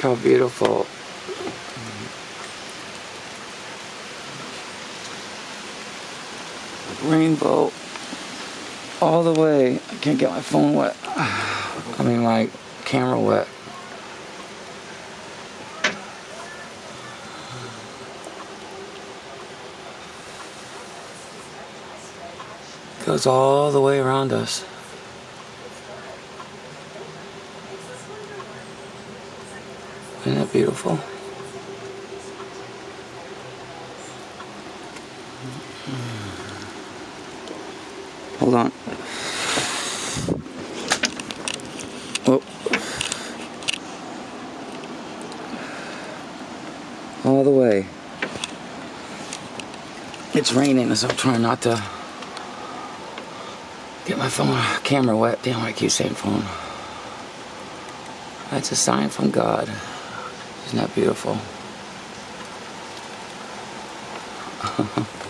how beautiful. Rainbow all the way. I can't get my phone wet. I mean my camera wet. Goes all the way around us. Isn't that beautiful? Hold on. Oh. All the way. It's raining, so I'm trying not to get my phone camera wet. Damn, I keep saying phone. That's a sign from God. Isn't that beautiful?